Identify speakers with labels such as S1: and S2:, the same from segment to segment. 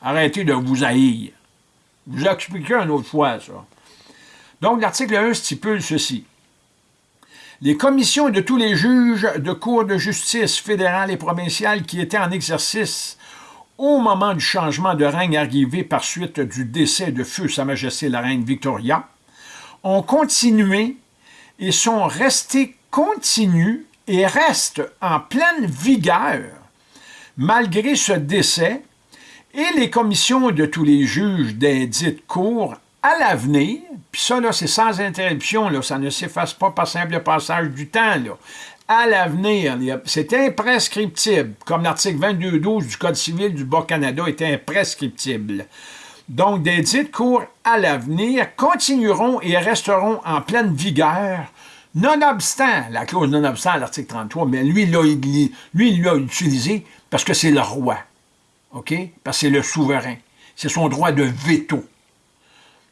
S1: Arrêtez de vous haïr. Je vous expliquer une autre fois, ça. Donc, l'article 1 stipule ceci. Les commissions de tous les juges de cours de justice fédérales et provinciales qui étaient en exercice au moment du changement de règne arrivé par suite du décès de feu Sa Majesté la Reine Victoria, ont continué et sont restés continus et restent en pleine vigueur malgré ce décès et les commissions de tous les juges des dites cours à l'avenir, puis ça, là, c'est sans interruption, là, ça ne s'efface pas par simple passage du temps, là. À l'avenir, c'est imprescriptible, comme l'article 22.12 du Code civil du Bas-Canada est imprescriptible. Donc, des dites cours à l'avenir continueront et resteront en pleine vigueur, nonobstant, la clause nonobstant à l'article 33, mais lui, lui, il l'a utilisé parce que c'est le roi, OK? Parce que c'est le souverain. C'est son droit de veto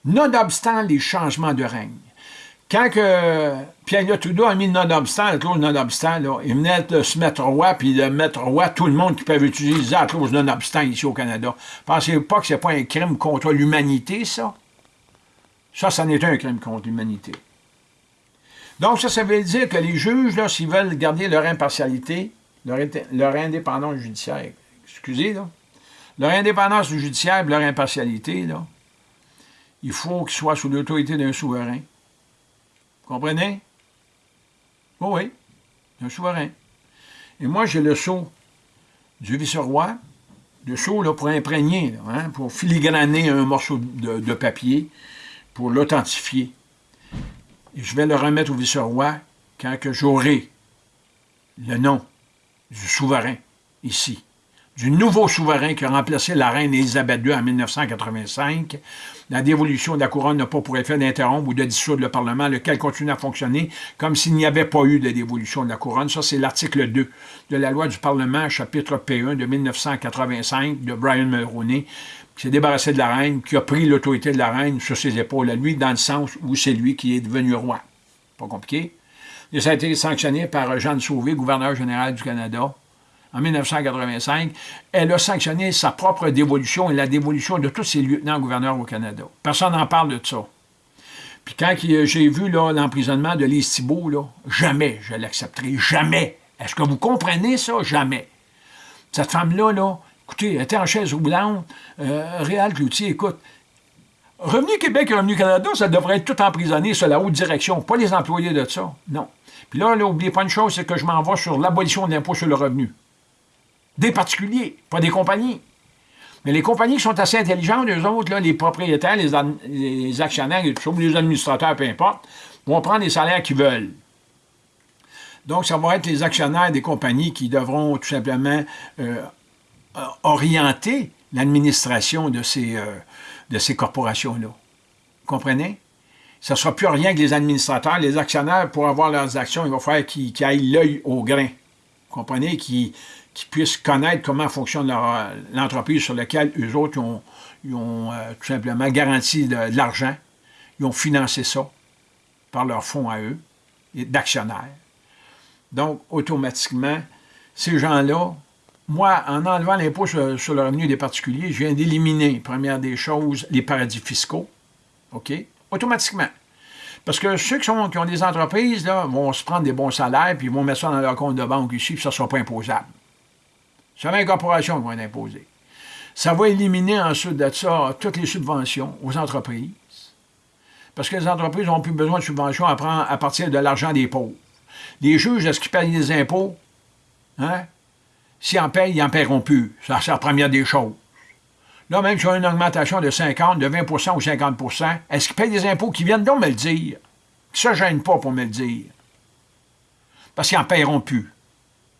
S1: nonobstant les changements de règne. Quand que Pierre Trudeau a mis nonobstant, la clause nonobstant, là, il venait de se mettre roi, puis de mettre roi tout le monde qui peut utiliser la clause nonobstant ici au Canada. Pensez pas que ce n'est pas un crime contre l'humanité, ça? Ça, ça n'est un crime contre l'humanité. Donc, ça, ça veut dire que les juges, s'ils veulent garder leur impartialité, leur, leur indépendance judiciaire, excusez, là, leur indépendance judiciaire leur impartialité, il faut qu'il soit sous l'autorité d'un souverain. Vous comprenez? Oh oui, d'un souverain. Et moi, j'ai le sceau du vice-roi, le sceau pour imprégner, hein, pour filigraner un morceau de, papier, pour l'authentifier. Et je vais le remettre au vice-roi quand j'aurai le nom du souverain ici du nouveau souverain qui a remplacé la reine Élisabeth II en 1985. La dévolution de la couronne n'a pas pour effet d'interrompre ou de dissoudre le Parlement, lequel continue à fonctionner comme s'il n'y avait pas eu de dévolution de la couronne. Ça, c'est l'article 2 de la loi du Parlement, chapitre P1 de 1985 de Brian Mulroney, qui s'est débarrassé de la reine, qui a pris l'autorité de la reine sur ses épaules à lui, dans le sens où c'est lui qui est devenu roi. Pas compliqué. Et ça a été sanctionné par Jeanne Sauvé, gouverneur général du Canada, en 1985, elle a sanctionné sa propre dévolution et la dévolution de tous ses lieutenants-gouverneurs au Canada. Personne n'en parle de ça. Puis quand j'ai vu l'emprisonnement de Lise Thibault, jamais je l'accepterai, jamais. Est-ce que vous comprenez ça? Jamais. Cette femme-là, là, écoutez, elle était en chaise roulante, euh, Réal Cloutier, écoute, Revenu Québec et Revenu Canada, ça devrait être tout emprisonné sur la haute direction, pas les employés de ça, non. Puis là, n'oubliez pas une chose, c'est que je m'en vais sur l'abolition de l'impôt sur le revenu. Des particuliers, pas des compagnies. Mais les compagnies qui sont assez intelligentes, eux autres, les propriétaires, les, actionnaires, les administrateurs, peu importe, vont prendre les salaires qu'ils veulent. Donc, ça va être les actionnaires des compagnies qui devront tout simplement euh, orienter l'administration de ces, euh, de ces corporations-là. Vous comprenez? Ça ne sera plus rien que les administrateurs, les actionnaires, pour avoir leurs actions, il va falloir qu'ils aillent l'œil au grain. Vous comprenez? Qui puissent connaître comment fonctionne l'entreprise sur laquelle eux autres ont, euh, tout simplement garanti de, l'argent. Ils ont financé ça par leurs fonds à eux, d'actionnaires. Donc, automatiquement, ces gens-là, moi, en enlevant l'impôt sur, le revenu des particuliers, je viens d'éliminer, première des choses, les paradis fiscaux. OK? Automatiquement. Parce que ceux qui, qui ont des entreprises là, vont se prendre des bons salaires, puis ils vont mettre ça dans leur compte de banque ici, puis ça ne sera pas imposable. C'est les corporations qui vont être imposées. Ça va éliminer ensuite de ça toutes les subventions aux entreprises. Parce que les entreprises n'ont plus besoin de subventions à, partir de l'argent des pauvres. Les juges, est-ce qu'ils payent des impôts? Hein? S'ils en payent, ils n'en paieront plus. Ça, c'est la première des choses. Là, même si on a une augmentation de 50, de 20% ou 50% est-ce qu'ils payent des impôts qui viennent donc me le dire? Ça ne gêne pas pour me le dire. Parce qu'ils n'en paieront plus.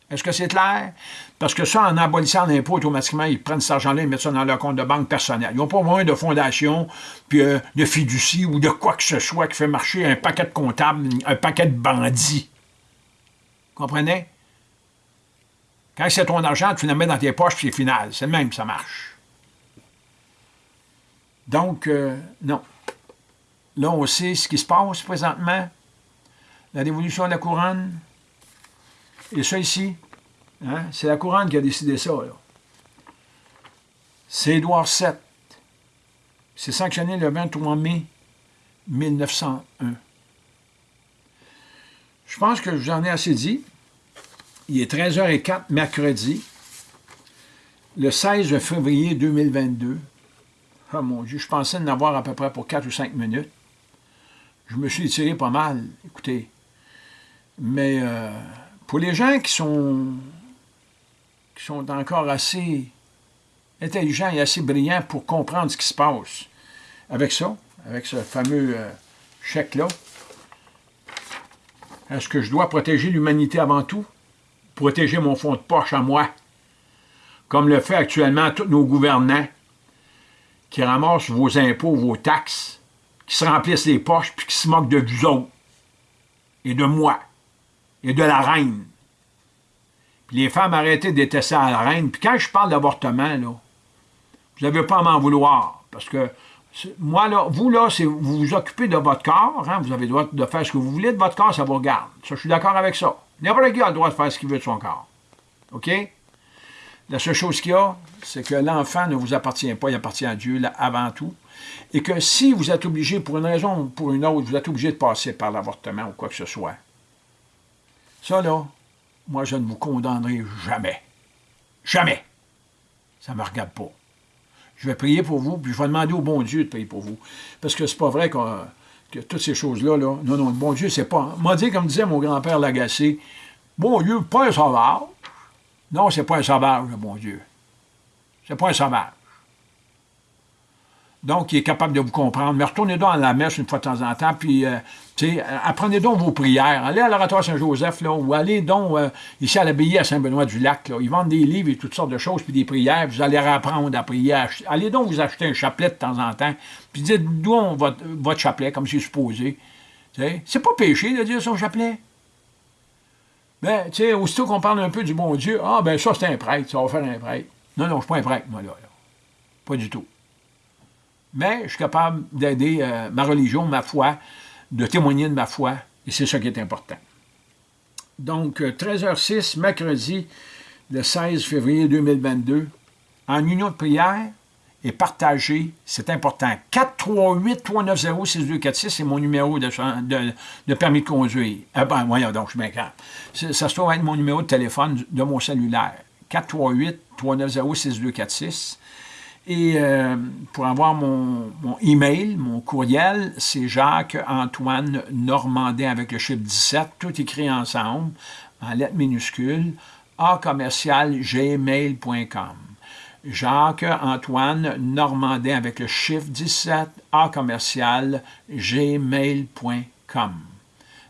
S1: Est-ce que c'est clair? Parce que ça, en abolissant l'impôt, automatiquement, ils prennent cet argent-là et mettent ça dans leur compte de banque personnel. Ils n'ont pas besoin de fondation, puis euh, de fiducie ou de quoi que ce soit qui fait marcher un paquet de comptables, un paquet de bandits. Comprenez? Quand c'est ton argent, tu le mets dans tes poches, puis c'est final. C'est le même, ça marche. Donc, euh, non. Là, on sait ce qui se passe présentement. La révolution de la couronne, et ça ici, hein, c'est la couronne qui a décidé ça. C'est Édouard VII. C'est sanctionné le 23 mai 1901. Je pense que j'en ai assez dit. Il est 13h04, mercredi, le 16 février 2022. Ah mon Dieu, je pensais en avoir à peu près pour 4 ou 5 minutes. Je me suis étiré pas mal, écoutez. Mais euh, pour les gens qui sont, qui sont encore assez intelligents et assez brillants pour comprendre ce qui se passe avec ça, avec ce fameux euh, chèque-là, est-ce que je dois protéger l'humanité avant tout? Protéger mon fonds de poche à moi, comme le fait actuellement tous nos gouvernants qui ramassent vos impôts, vos taxes, qui se remplissent les poches puis qui se moquent de vous autres et de moi et de la reine. Les femmes arrêtez de détester la reine. Puis quand je parle d'avortement, vous n'avez pas à m'en vouloir. Parce que moi, là, vous, là, vous vous occupez de votre corps, hein, vous avez le droit de faire ce que vous voulez de votre corps, ça vous regarde. Ça, je suis d'accord avec ça. N'importe qui a le droit de faire ce qu'il veut de son corps. OK? La seule chose qu'il y a, c'est que l'enfant ne vous appartient pas, il appartient à Dieu avant tout. Et que si vous êtes obligé, pour une raison ou pour une autre, vous êtes obligé de passer par l'avortement ou quoi que ce soit, ça là, moi je ne vous condamnerai jamais. Jamais. Ça ne me regarde pas. Je vais prier pour vous, puis je vais demander au bon Dieu de prier pour vous. Parce que c'est pas vrai que, toutes ces choses-là, là, non, non, le bon Dieu, c'est pas... M'a dit, comme disait mon grand-père Lagacé, bon Dieu, pas un sauvage, non, c'est pas un sauvage, le bon Dieu. C'est pas un sauvage. Donc, il est capable de vous comprendre. Mais retournez donc à la messe une fois de temps en temps, puis, euh, sais, apprenez donc vos prières. Allez à l'oratoire Saint-Joseph, là, ou allez donc euh, ici à l'abbaye à Saint-Benoît-du-Lac, Ils vendent des livres et toutes sortes de choses, puis des prières, vous allez apprendre à prier. Allez donc vous acheter un chapelet de temps en temps, puis dites d'où votre, votre chapelet, comme c'est supposé. C'est pas péché de dire son chapelet. Ben, tu sais, aussitôt qu'on parle un peu du bon Dieu, ah, ben ça, c'est un prêtre, ça va faire un prêtre. Non, non, je ne suis pas un prêtre, moi, là. Pas du tout. Mais je suis capable d'aider euh, ma religion, ma foi, de témoigner de ma foi, et c'est ça qui est important. Donc, 13h06, euh, mercredi, le 16 février 2022, en union de prière, et partager, c'est important. 438-390-6246, c'est mon numéro de, permis de conduire. Ah ben, voyons donc, je suis. Ça se trouve être mon numéro de téléphone de mon cellulaire. 438-390-6246. Et euh, pour avoir mon, mon, email, mon courriel, c'est Jacques-Antoine Normandin avec le chiffre 17, tout écrit ensemble, en lettres minuscules, a commercial gmail.com. Jacques-Antoine Normandin avec le chiffre 17 à commercial gmail.com.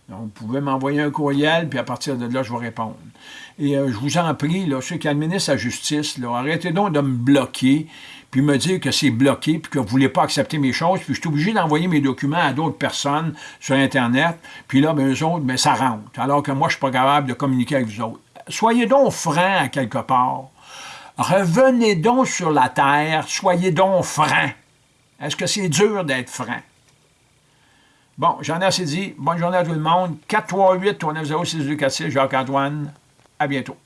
S1: Vous pouvez m'envoyer un courriel, puis à partir de là, je vais répondre. Et euh, je vous en prie, là, ceux qui administrent la justice, là, arrêtez donc de me bloquer, puis me dire que c'est bloqué, puis que vous ne voulez pas accepter mes choses, puis je suis obligé d'envoyer mes documents à d'autres personnes sur Internet, puis là, ben, eux autres, ben, ça rentre, alors que moi, je ne suis pas capable de communiquer avec vous autres. Soyez donc francs à quelque part. Revenez donc sur la terre, soyez donc francs. Est-ce que c'est dur d'être franc? Bon, j'en ai assez dit. Bonne journée à tout le monde. 438 390 6246 Jacques-Antoine. À bientôt.